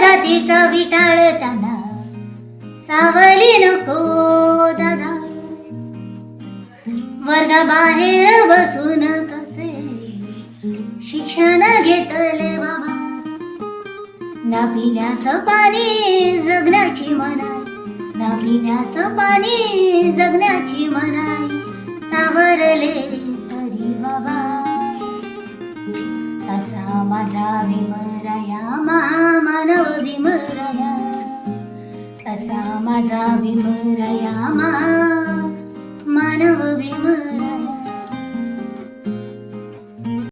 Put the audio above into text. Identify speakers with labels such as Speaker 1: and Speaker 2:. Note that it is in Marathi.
Speaker 1: जातीचा विटाळ त्यांना सावली नको दादा वर्गाबाहेर बसून कसे शिक्षण घेतले बाबा. ना पिण्यास पाणी जगण्याची मनाई ना पिण्यास पाणी जगण्याची मनाई सावरले तरी बाबा. तसा माझा भीमराया मा मदा विमरया मानव विम